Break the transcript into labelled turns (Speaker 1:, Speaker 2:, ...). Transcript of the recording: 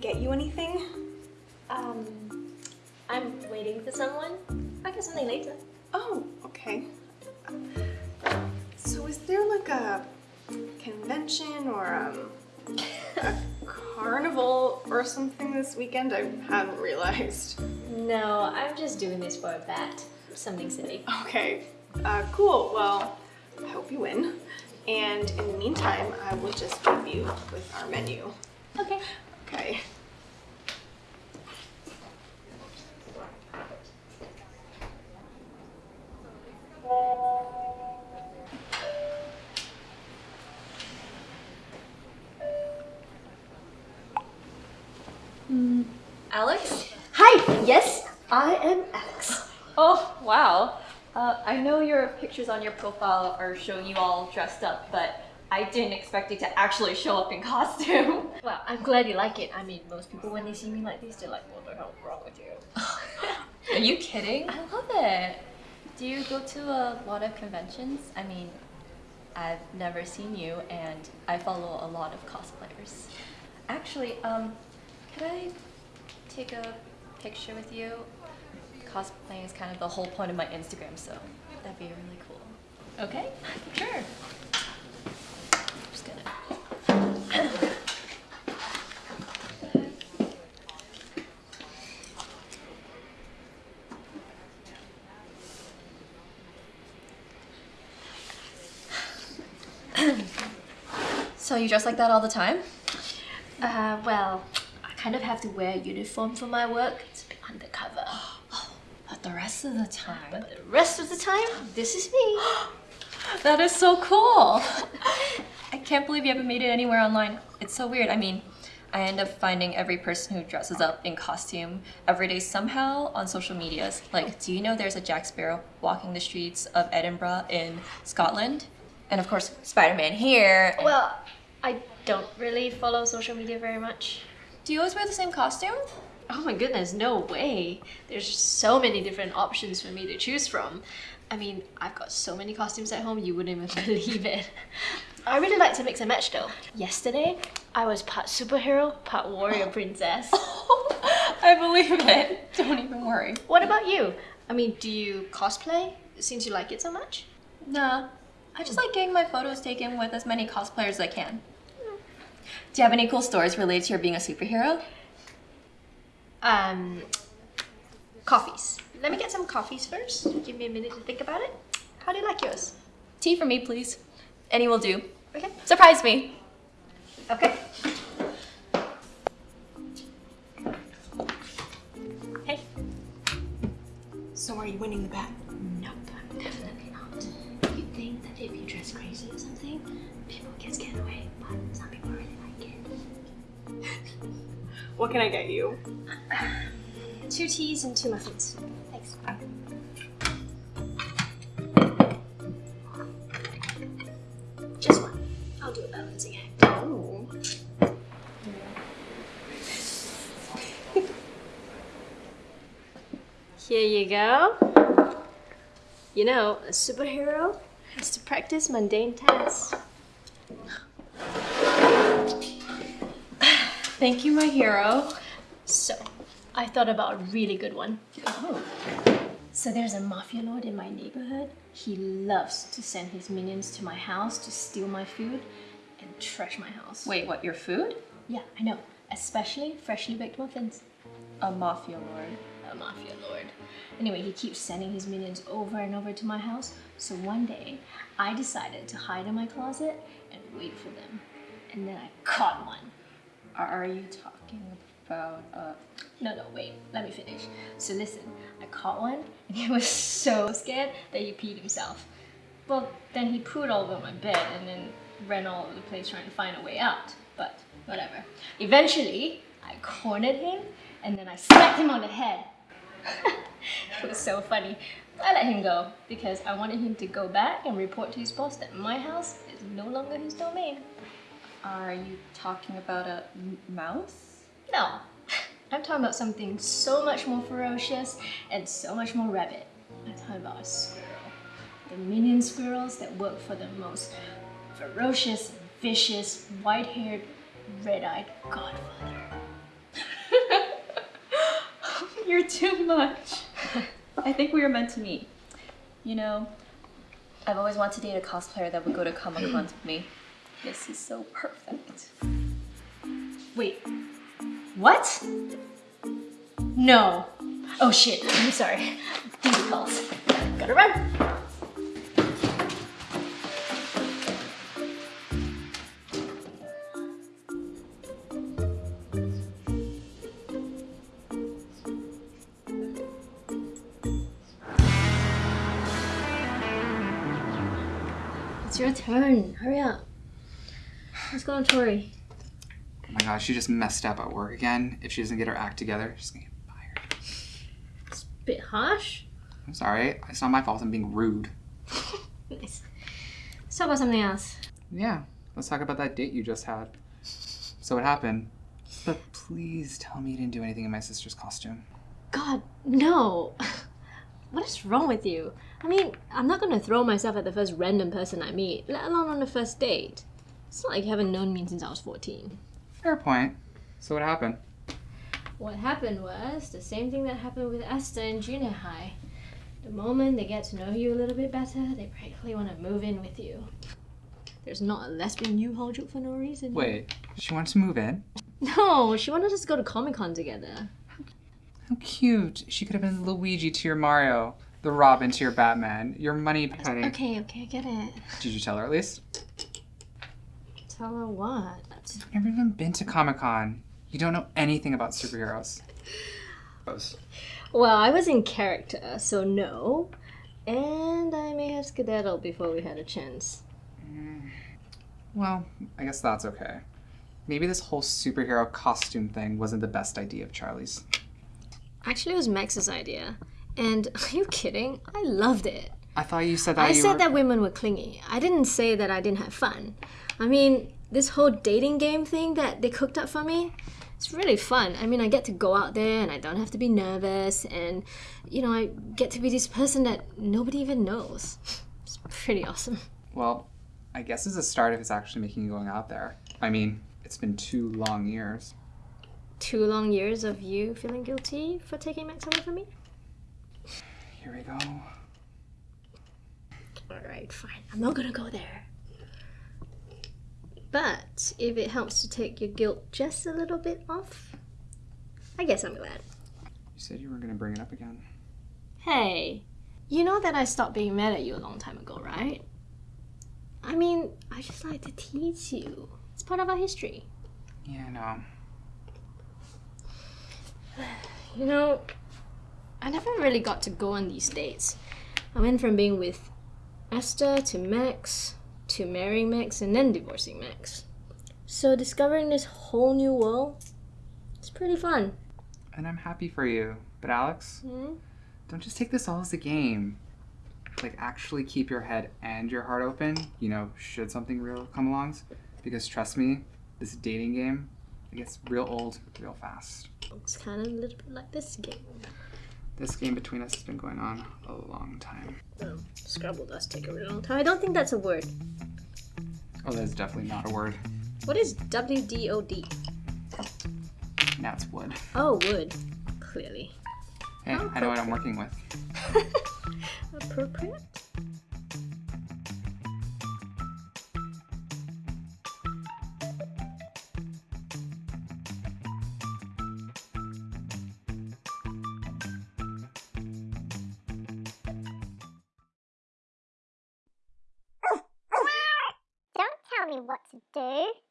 Speaker 1: get you anything?
Speaker 2: Um, I'm waiting for someone. I'll get something later.
Speaker 1: Oh, okay. So is there like a convention or um, a carnival or something this weekend? I hadn't realized.
Speaker 2: No, I'm just doing this for a bet. Something silly.
Speaker 1: Okay, uh, cool. Well, I hope you win. And in the meantime, I will just leave you with our menu.
Speaker 2: Okay.
Speaker 1: Okay.
Speaker 3: Yes, I am Alex.
Speaker 2: Oh, wow. Uh, I know your pictures on your profile are showing you all dressed up, but I didn't expect you to actually show up in costume.
Speaker 3: Well, I'm glad you like it. I mean, most people when they see me like this, they're like, what the hell's wrong with you?
Speaker 2: Are you kidding? I love it. Do you go to a lot of conventions? I mean, I've never seen you and I follow a lot of cosplayers. Actually, um, could I take a picture with you? Cosplaying is kind of the whole point of my Instagram, so that'd be really cool. Okay? Sure. Just gonna. So you dress like that all the time?
Speaker 3: Uh, well, kind of have to wear a uniform for my work. It's a bit undercover.
Speaker 2: Oh, but the rest of the time.
Speaker 3: But the rest of the time, this is me.
Speaker 2: That is so cool. I can't believe you haven't made it anywhere online. It's so weird. I mean, I end up finding every person who dresses up in costume every day somehow on social medias. Like, do you know there's a Jack Sparrow walking the streets of Edinburgh in Scotland? And of course, Spider-Man here.
Speaker 3: Well, I don't really follow social media very much.
Speaker 2: Do you always wear the same costume?
Speaker 3: Oh my goodness, no way. There's so many different options for me to choose from. I mean, I've got so many costumes at home, you wouldn't even believe it. I really like to mix and match though. Yesterday, I was part superhero, part warrior princess.
Speaker 2: I believe it. Don't even worry.
Speaker 3: What about you? I mean, do you cosplay since you like it so much?
Speaker 2: Nah, I just like getting my photos taken with as many cosplayers as I can. Do you have any cool stories related to your being a superhero?
Speaker 3: Um, coffees. Let me get some coffees first. Give me a minute to think about it. How do you like yours?
Speaker 2: Tea for me, please. Any will do.
Speaker 3: Okay.
Speaker 2: Surprise me.
Speaker 3: Okay. Hey.
Speaker 1: So are you winning the bet?
Speaker 3: Nope, definitely not. You think that if you dress crazy or something, people get scared away, but some people really like it.
Speaker 1: What can I get you?
Speaker 3: Two teas and two muffins. Thanks. Just one. I'll do a balancing act.
Speaker 1: Oh.
Speaker 3: Here you go. You know, a superhero has to practice mundane tasks.
Speaker 2: Thank you, my hero.
Speaker 3: So, I thought about a really good one.
Speaker 2: Oh.
Speaker 3: So there's a mafia lord in my neighborhood. He loves to send his minions to my house to steal my food and trash my house.
Speaker 2: Wait, what, your food?
Speaker 3: Yeah, I know. Especially freshly baked muffins.
Speaker 2: A mafia lord.
Speaker 3: A mafia lord. Anyway, he keeps sending his minions over and over to my house. So one day, I decided to hide in my closet and wait for them. And then I caught one.
Speaker 2: Are you talking about, uh...
Speaker 3: No, no, wait, let me finish. So listen, I caught one and he was so scared that he peed himself. Well, then he pooed all over my bed and then ran all over the place trying to find a way out. But whatever. Eventually, I cornered him and then I smacked him on the head. it was so funny. I let him go because I wanted him to go back and report to his boss that my house is no longer his domain.
Speaker 2: Are you talking about a mouse?
Speaker 3: No, I'm talking about something so much more ferocious and so much more rabid. I'm talking about a squirrel. The minion squirrels that work for the most ferocious, vicious, white-haired, red-eyed godfather.
Speaker 2: You're too much. I think we were meant to meet. You know, I've always wanted to date a cosplayer that would go to Comic Cons with me. This is so perfect.
Speaker 3: Wait. What? No. Oh shit. I'm sorry. Duty calls. Gotta run. It's your turn. Hurry up. Let's go on Tori.
Speaker 4: Oh my gosh, she just messed up at work again. If she doesn't get her act together, she's gonna get fired.
Speaker 3: It's a Bit harsh.
Speaker 4: I'm sorry. It's not my fault I'm being rude.
Speaker 3: Nice. Let's talk about something else.
Speaker 4: Yeah, let's talk about that date you just had. So what happened? But please tell me you didn't do anything in my sister's costume.
Speaker 3: God, no. What is wrong with you? I mean, I'm not gonna throw myself at the first random person I meet, let alone on the first date. It's not like you haven't known me since I was 14.
Speaker 4: Fair point. So what happened?
Speaker 3: What happened was the same thing that happened with Esther in junior high. The moment they get to know you a little bit better, they practically want to move in with you. There's not a lesbian U-Haul joke for no reason.
Speaker 4: Wait, she wanted to move in?
Speaker 3: No, she wanted us to go to Comic Con together.
Speaker 4: How cute. She could have been Luigi to your Mario, the Robin to your Batman, your Moneypenny.
Speaker 3: Okay, okay, I get it.
Speaker 4: Did you tell her at least?
Speaker 3: Tell her what?
Speaker 4: I've never even been to Comic Con. You don't know anything about superheroes.
Speaker 3: Well, I was in character, so no. And I may have skedaddled before we had a chance. Mm.
Speaker 4: Well, I guess that's okay. Maybe this whole superhero costume thing wasn't the best idea of Charlie's.
Speaker 3: Actually, it was Max's idea. And are you kidding? I loved it.
Speaker 4: I thought you said that
Speaker 3: I said
Speaker 4: were...
Speaker 3: that women were clingy. I didn't say that I didn't have fun. I mean, this whole dating game thing that they cooked up for me, it's really fun. I mean, I get to go out there and I don't have to be nervous, and you know, I get to be this person that nobody even knows. It's pretty awesome.
Speaker 4: Well, I guess it's a start if it's actually making you going out there. I mean, it's been two long years.
Speaker 3: Two long years of you feeling guilty for taking Max away from me?
Speaker 4: Here we go.
Speaker 3: Alright, fine. I'm not gonna go there. But if it helps to take your guilt just a little bit off, I guess I'm glad.
Speaker 4: You said you were gonna bring it up again.
Speaker 3: Hey, you know that I stopped being mad at you a long time ago, right? I mean, I just like to tease you. It's part of our history.
Speaker 4: Yeah, I know.
Speaker 3: You know, I never really got to go on these dates. I went from being with Esther to Max to marrying Max and then divorcing Max. So discovering this whole new world, it's pretty fun.
Speaker 4: And I'm happy for you. But Alex,
Speaker 3: Hmm?
Speaker 4: don't just take this all as a game. Like, actually keep your head and your heart open, you know, should something real come along. Because trust me, this dating game, it gets real old real fast.
Speaker 3: It's kind of a little bit like this game.
Speaker 4: This game between us has been going on a long time.
Speaker 3: Oh, Scrabble does take a really long time. I don't think that's a word.
Speaker 4: Oh, that's definitely not a word.
Speaker 3: What is WDOD?
Speaker 4: That's wood.
Speaker 3: Oh, wood. Clearly.
Speaker 4: Hey, I know what I'm working with.
Speaker 3: Appropriate?
Speaker 5: Tell me what to do.